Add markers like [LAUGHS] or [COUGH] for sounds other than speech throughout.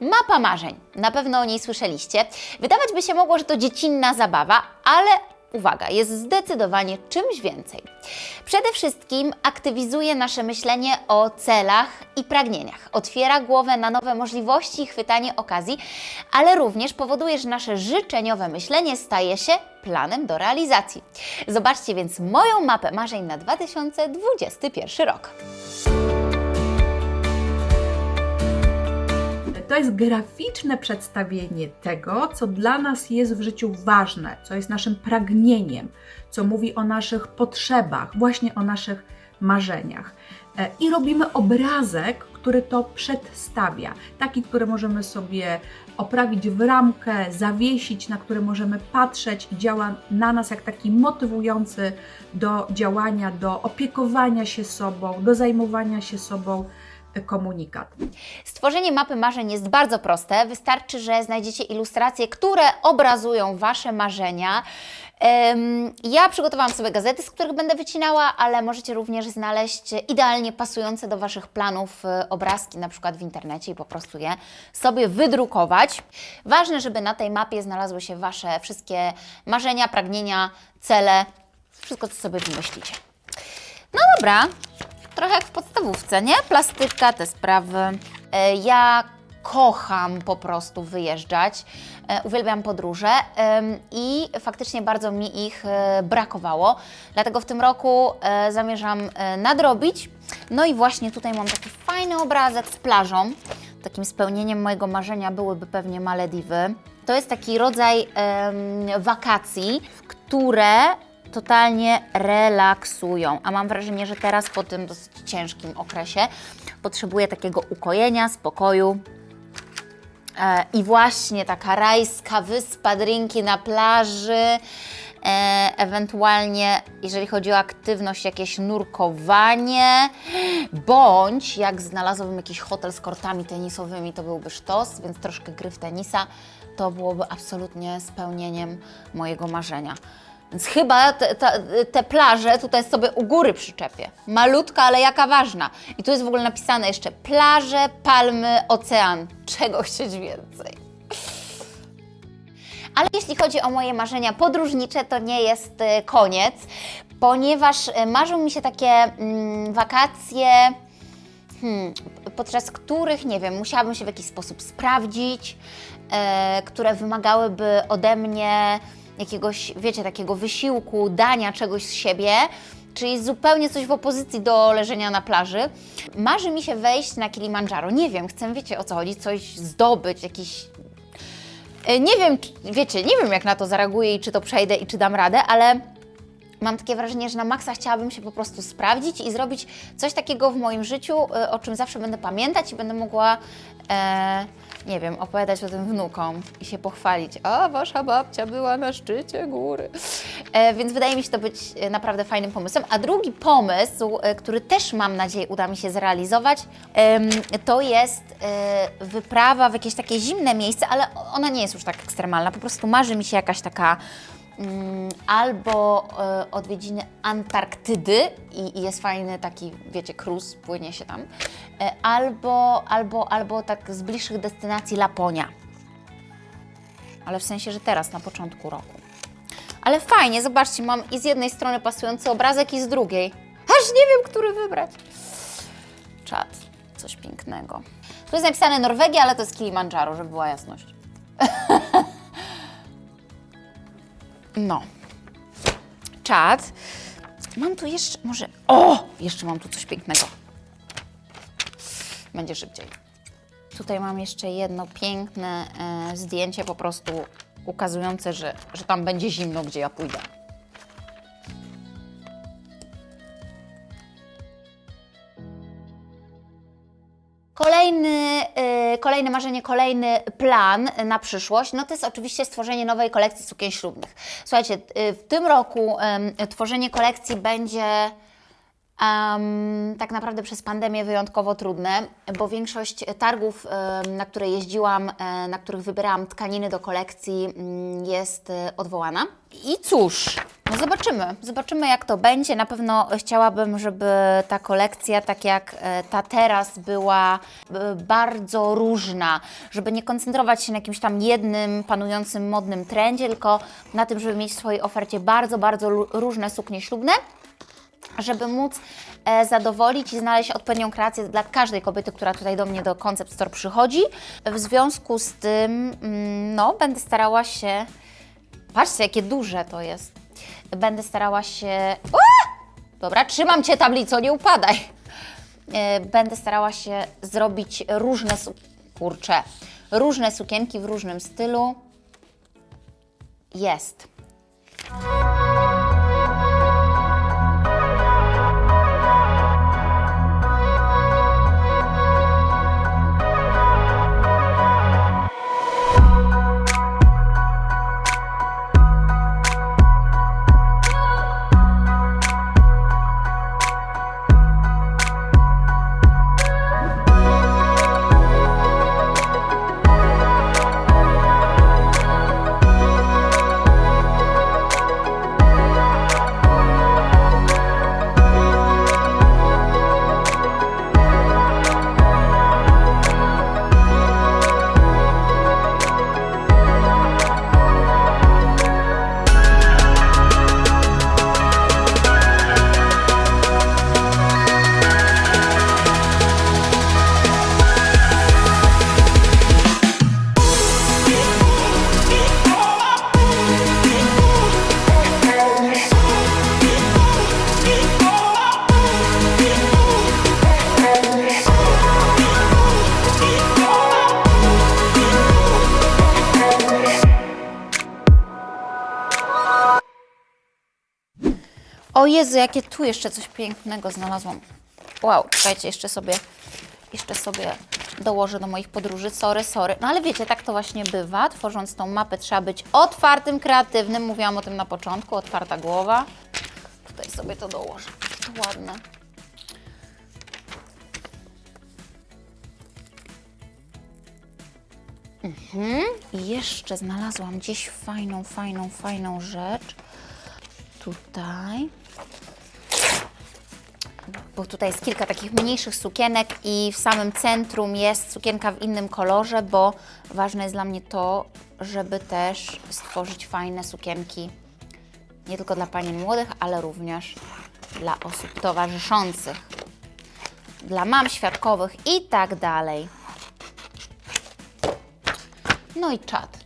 Mapa marzeń. Na pewno o niej słyszeliście. Wydawać by się mogło, że to dziecinna zabawa, ale uwaga, jest zdecydowanie czymś więcej. Przede wszystkim aktywizuje nasze myślenie o celach i pragnieniach. Otwiera głowę na nowe możliwości i chwytanie okazji, ale również powoduje, że nasze życzeniowe myślenie staje się planem do realizacji. Zobaczcie więc moją mapę marzeń na 2021 rok. To jest graficzne przedstawienie tego, co dla nas jest w życiu ważne, co jest naszym pragnieniem, co mówi o naszych potrzebach, właśnie o naszych marzeniach. E, I robimy obrazek, który to przedstawia, taki, który możemy sobie oprawić w ramkę, zawiesić, na który możemy patrzeć. I działa na nas jak taki motywujący do działania, do opiekowania się sobą, do zajmowania się sobą komunikat. Stworzenie mapy marzeń jest bardzo proste. Wystarczy, że znajdziecie ilustracje, które obrazują Wasze marzenia. Ja przygotowałam sobie gazety, z których będę wycinała, ale możecie również znaleźć idealnie pasujące do Waszych planów e, obrazki, na przykład w internecie i po prostu je sobie wydrukować. Ważne, żeby na tej mapie znalazły się Wasze wszystkie marzenia, pragnienia, cele, wszystko, co sobie wymyślicie. No dobra, trochę jak w podstawówce, nie? Plastyka, te sprawy. E, ja kocham po prostu wyjeżdżać. E, uwielbiam podróże i faktycznie bardzo mi ich e, brakowało. Dlatego w tym roku zamierzam nadrobić. No i właśnie tutaj mam taki fajny obrazek z plażą. Takim spełnieniem mojego marzenia byłyby pewnie Malediwy. To jest taki rodzaj wakacji, które totalnie relaksują. A mam wrażenie, że teraz po tym dosyć ciężkim okresie potrzebuję takiego ukojenia, spokoju. E, I właśnie taka rajska wyspa, drinki na plaży, e, ewentualnie jeżeli chodzi o aktywność, jakieś nurkowanie, bądź jak znalazłabym jakiś hotel z kortami tenisowymi, to byłby sztos, więc troszkę gry w tenisa, to byłoby absolutnie spełnieniem mojego marzenia. Więc chyba te, te, te, plaże tutaj sobie u góry przyczepię. Malutka, ale jaka ważna. I tu jest w ogóle napisane jeszcze plaże, palmy, ocean. Czego chcieć więcej? Ale jeśli chodzi o moje marzenia podróżnicze, to nie jest e, koniec, ponieważ e, marzą mi się takie mm, wakacje, hmm, podczas których, nie wiem, musiałabym się w jakiś sposób sprawdzić, e, które wymagałyby ode mnie jakiegoś, wiecie, takiego wysiłku, dania czegoś z siebie, czyli zupełnie coś w opozycji do leżenia na plaży. Marzy mi się wejść na Kilimandżaro. Nie wiem, chcę, wiecie o co chodzi, coś zdobyć, jakiś... E, nie wiem, wiecie, nie wiem jak na to zareaguję i czy to przejdę i czy dam radę, ale mam takie wrażenie, że na maksa chciałabym się po prostu sprawdzić i zrobić coś takiego w moim życiu, e, o czym zawsze będę pamiętać i będę mogła... E, nie wiem, opowiadać o tym wnukom i się pochwalić. A, wasza babcia była na szczycie góry. E, więc wydaje mi się to być e, naprawdę fajnym pomysłem. A drugi pomysł, e, który też mam nadzieję uda mi się zrealizować, to jest e, wyprawa w jakieś takie zimne miejsce, ale ona nie jest już tak ekstremalna. Po prostu marzy mi się jakaś taka albo e, odwiedziny Antarktydy i, jest fajny taki, wiecie, cruise, płynie się tam, e, albo, albo, albo tak z bliższych destynacji Laponia. Ale w sensie, że teraz, na początku roku. Ale fajnie, zobaczcie, mam i z jednej strony pasujący obrazek i z drugiej. Aż nie wiem, który wybrać. Czad, coś pięknego. Tu jest napisane Norwegia, ale to jest Kilimandżaro, żeby była jasność. [LAUGHS] No. Czad. Mam tu jeszcze, może... O! Jeszcze mam tu coś pięknego. Będzie szybciej. Tutaj mam jeszcze jedno piękne e, zdjęcie po prostu ukazujące, że, że tam będzie zimno, gdzie ja pójdę. Kolejne marzenie, kolejny plan na przyszłość, no to jest oczywiście stworzenie nowej kolekcji sukien ślubnych. Słuchajcie, yy, w tym roku tworzenie kolekcji będzie Em, tak naprawdę przez pandemię wyjątkowo trudne, bo większość targów, na które jeździłam, e, na których wybierałam tkaniny do kolekcji, mm, jest e, odwołana. I cóż, no zobaczymy. Zobaczymy, jak to będzie. Na pewno chciałabym, żeby ta kolekcja, tak jak e, ta teraz, była bardzo różna, żeby nie koncentrować się na jakimś tam jednym panującym modnym trendzie, tylko na tym, żeby mieć w swojej ofercie bardzo, bardzo różne suknie ślubne żeby móc e, zadowolić i znaleźć odpowiednią kreację dla każdej kobiety, która tutaj do mnie do Concept Store przychodzi. W związku z tym, mm, no, będę starała się. Patrzcie, jakie duże to jest. Będę starała się. Dobra, trzymam cię, tablico, nie upadaj. E, Będę starała się zrobić różne. Kurcze. Różne sukienki w różnym stylu. Jest. O Jezu, jakie tu jeszcze coś pięknego znalazłam. Wow, czekajcie, jeszcze sobie, jeszcze sobie dołożę do moich podróży. Sorry, sorry. No ale wiecie, tak to właśnie bywa. Tworząc tą mapę trzeba być otwartym, kreatywnym. Mówiłam o tym na początku, otwarta głowa. Tutaj sobie to dołożę. To ładne. Mhm. I jeszcze znalazłam gdzieś fajną, fajną, fajną rzecz. Tutaj bo tutaj jest kilka takich mniejszych sukienek i w samym centrum jest sukienka w innym kolorze, bo ważne jest dla mnie to, żeby też stworzyć fajne sukienki. Nie tylko dla panien młodych, ale również dla osób towarzyszących, dla mam świadkowych i tak dalej. No i czat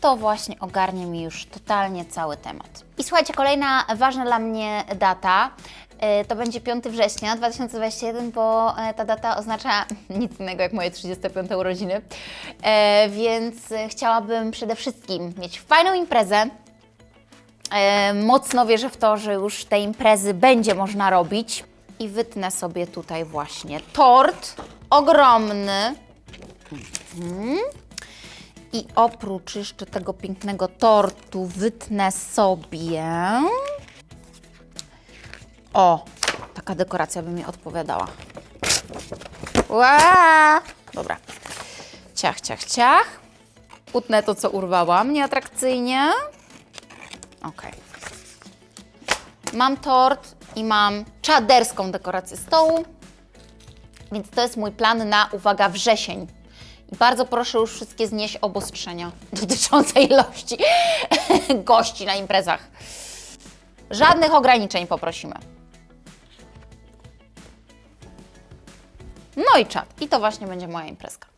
to właśnie ogarnie mi już totalnie cały temat. I słuchajcie, kolejna ważna dla mnie data e, to będzie 5 września 2021, bo e, ta data oznacza [LAUGHS] nic innego jak moje 35 urodziny. E, Więc chciałabym przede wszystkim mieć fajną imprezę. Mocno wierzę w to, że już te imprezy będzie można robić. I wytnę sobie tutaj właśnie tort ogromny. I oprócz jeszcze tego pięknego tortu wytnę sobie. O, taka dekoracja by mi odpowiadała. Ła! Dobra. Ciach, ciach, ciach. Utnę to, co urwałam nieatrakcyjnie. Ok. Mam tort i mam czaderską dekorację stołu. Więc to jest mój plan na, uwaga, wrzesień. Bardzo proszę już wszystkie znieść obostrzenia dotyczące ilości [LAUGHS] gości na imprezach. Żadnych ograniczeń poprosimy. No i czat. I to właśnie będzie moja imprezka.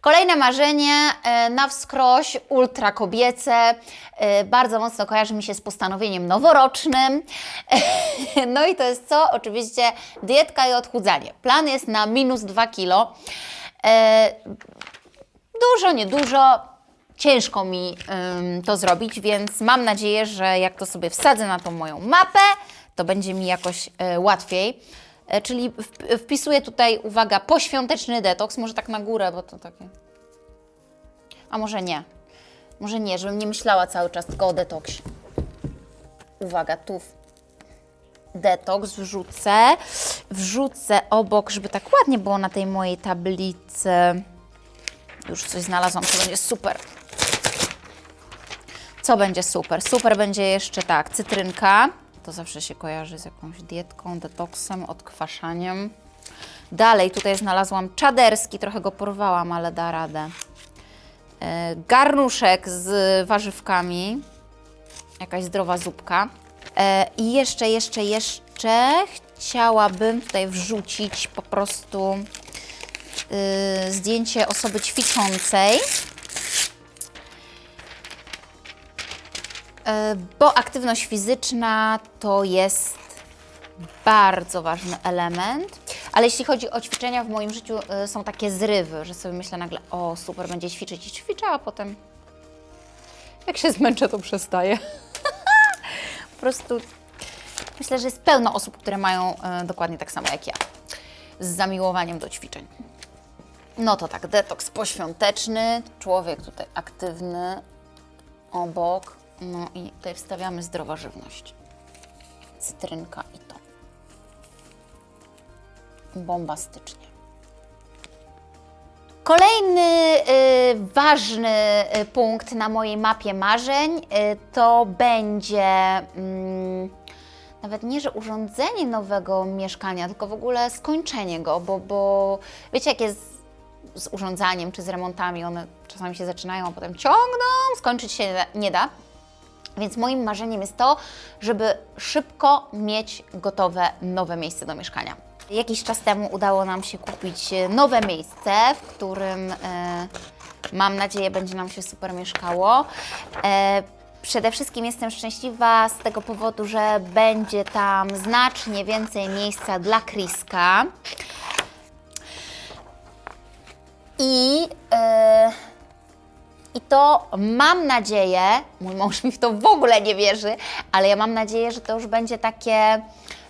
Kolejne marzenie e, na wskroś, ultra kobiece, e, bardzo mocno kojarzy mi się z postanowieniem noworocznym. No i to jest co? Oczywiście dietka i odchudzanie. Plan jest na minus 2 kilo. E, Dużo, niedużo. Ciężko mi to zrobić, więc mam nadzieję, że jak to sobie wsadzę na tą moją mapę, to będzie mi jakoś e, łatwiej. E, czyli wp- wpisuję tutaj, uwaga, poświąteczny detoks, może tak na górę, bo to takie... A może nie. Może nie, żebym nie myślała cały czas tylko o detoksie. Uwaga, tu detoks wrzucę. Wrzucę obok, żeby tak ładnie było na tej mojej tablicy. Już coś znalazłam, co będzie super. Co będzie super? Super będzie jeszcze tak, cytrynka. To zawsze się kojarzy z jakąś dietką, detoksem, odkwaszaniem. Dalej tutaj znalazłam czaderski, trochę go porwałam, ale da radę. E, Garnuszek z warzywkami. Jakaś zdrowa zupka. E, I jeszcze, jeszcze, jeszcze chciałabym tutaj wrzucić po prostu y, zdjęcie osoby ćwiczącej. E, Bo aktywność fizyczna to jest bardzo ważny element. Ale jeśli chodzi o ćwiczenia w moim życiu, y, są takie zrywy, że sobie myślę nagle, o super, będzie ćwiczyć i ćwiczę, a potem jak się zmęczę, to przestaję. Prostu myślę, że jest pełno osób, które mają y, dokładnie tak samo jak ja, z zamiłowaniem do ćwiczeń. No to tak, detoks poświąteczny, człowiek tutaj aktywny, obok, no i tutaj wstawiamy zdrowa żywność. Cytrynka i to. Bombastycznie. Kolejny y, ważny y, punkt na mojej mapie marzeń y, to będzie mm, nawet nie, że urządzenie nowego mieszkania, tylko w ogóle skończenie go, bo, bo wiecie, jak jest z urządzaniem czy z remontami, one czasami się zaczynają, a potem ciągną, skończyć się nie da- nie da. Więc moim marzeniem jest to, żeby szybko mieć gotowe nowe miejsce do mieszkania. Jakiś czas temu udało nam się kupić e, nowe miejsce, w którym e, mam nadzieję będzie nam się super mieszkało. E, przede wszystkim jestem szczęśliwa z tego powodu, że będzie tam znacznie więcej miejsca dla Kriska. I e, i to mam nadzieję, mój mąż mi w to w ogóle nie wierzy, ale ja mam nadzieję, że to już będzie takie,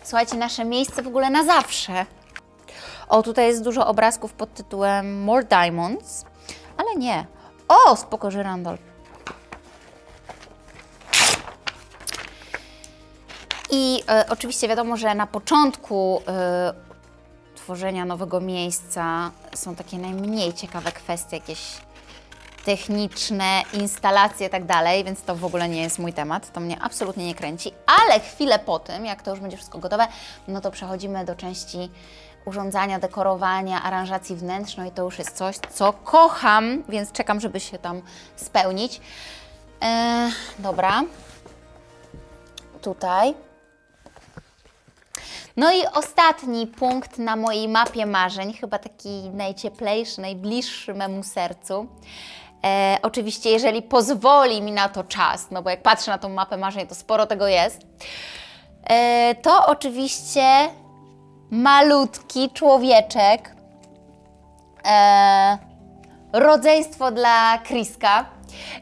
słuchajcie, nasze miejsce w ogóle na zawsze. O, tutaj jest dużo obrazków pod tytułem More Diamonds, ale nie. O, spoko, żyrandol. I e, oczywiście wiadomo, że na początku e, tworzenia nowego miejsca są takie najmniej ciekawe kwestie, jakieś techniczne, instalacje i tak dalej, więc to w ogóle nie jest mój temat, to mnie absolutnie nie kręci, ale chwilę po tym, jak to już będzie wszystko gotowe, no to przechodzimy do części urządzania, dekorowania, aranżacji wnętrz, no i to już jest coś, co kocham, więc czekam, żeby się tam spełnić. Eee, dobra, tutaj. No i ostatni punkt na mojej mapie marzeń, chyba taki najcieplejszy, najbliższy memu sercu. E, oczywiście, jeżeli pozwoli mi na to czas, no bo jak patrzę na tą mapę marzeń, to sporo tego jest. E, to oczywiście malutki człowieczek, e, rodzeństwo dla Kriska.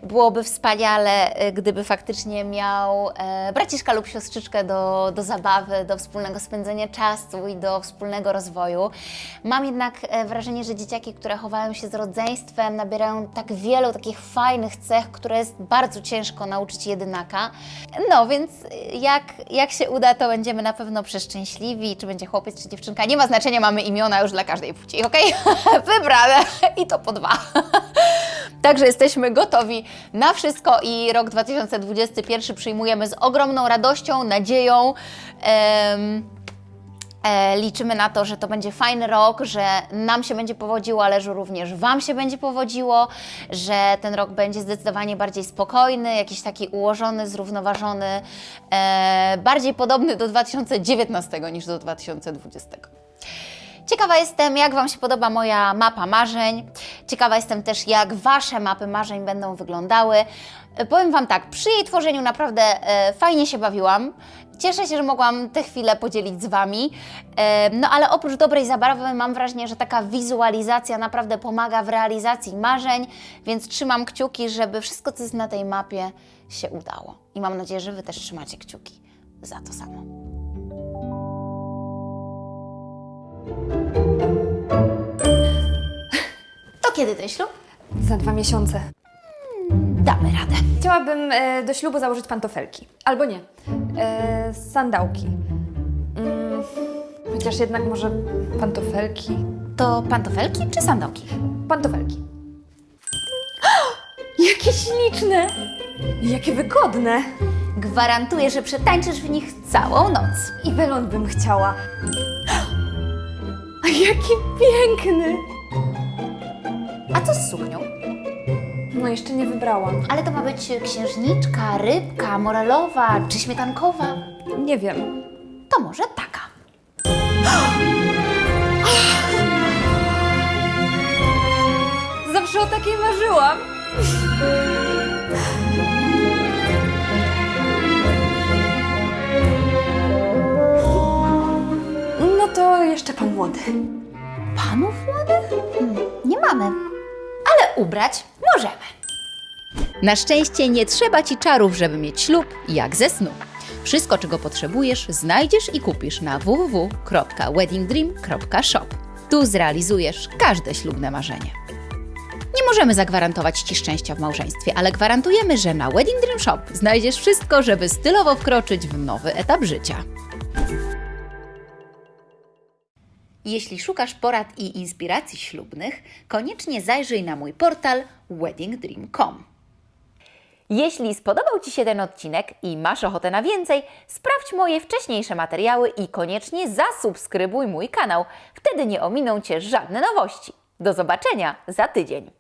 Byłoby wspaniale, e, gdyby faktycznie miał e, braciszka lub siostrzyczkę do, do zabawy, do wspólnego spędzenia czasu i do wspólnego rozwoju. Mam jednak e, wrażenie, że dzieciaki, które chowają się z rodzeństwem, nabierają tak wielu takich fajnych cech, które jest bardzo ciężko nauczyć jedynaka. No więc jak, jak się uda, to będziemy na pewno przeszczęśliwi. Czy będzie chłopiec, czy dziewczynka, nie ma znaczenia, mamy imiona już dla każdej płci, ok? [LAUGHS] Wybrane i to po dwa. [LAUGHS] Także jesteśmy gotowi na wszystko i rok 2021 przyjmujemy z ogromną radością, nadzieją. e, liczymy na to, że to będzie fajny rok, że nam się będzie powodziło, ale że również Wam się będzie powodziło, że ten rok będzie zdecydowanie bardziej spokojny, jakiś taki ułożony, zrównoważony, e, bardziej podobny do 2019 niż do 2020. Ciekawa jestem, jak Wam się podoba moja mapa marzeń. Ciekawa jestem też, jak Wasze mapy marzeń będą wyglądały. E, Powiem Wam tak, przy jej tworzeniu naprawdę e, fajnie się bawiłam. Cieszę się, że mogłam te chwile podzielić z Wami. E, no ale oprócz dobrej zabawy mam wrażenie, że taka wizualizacja naprawdę pomaga w realizacji marzeń, więc trzymam kciuki, żeby wszystko, co jest na tej mapie się udało. I mam nadzieję, że Wy też trzymacie kciuki za to samo. To kiedy ten ślub? Za dwa miesiące. Damy radę. Chciałabym e, do ślubu założyć pantofelki. Albo nie. E, sandałki. Chociaż jednak może pantofelki. To pantofelki czy sandoki? Pantofelki. [GASPS] Jakie śliczne! Jakie wygodne! Gwarantuję, że przetańczysz w nich całą noc. I welon bym chciała. A jaki piękny! A co z suknią? No jeszcze nie wybrałam. Ale to ma być księżniczka, rybka, morelowa czy śmietankowa. Nie wiem. To może taka. Zawsze o takiej marzyłam. Jeszcze pan młody. Panów młodych? Hmm, nie mamy. Ale ubrać możemy. Na szczęście nie trzeba ci czarów, żeby mieć ślub, jak ze snu. Wszystko, czego potrzebujesz, znajdziesz i kupisz na www.weddingdream.shop. Tu zrealizujesz każde ślubne marzenie. Nie możemy zagwarantować Ci szczęścia w małżeństwie, ale gwarantujemy, że na Wedding Dream Shop znajdziesz wszystko, żeby stylowo wkroczyć w nowy etap życia. Jeśli szukasz porad i inspiracji ślubnych, koniecznie zajrzyj na mój portal weddingdream.com. Jeśli spodobał Ci się ten odcinek i masz ochotę na więcej, sprawdź moje wcześniejsze materiały i koniecznie zasubskrybuj mój kanał. Wtedy nie ominą Cię żadne nowości. Do zobaczenia za tydzień.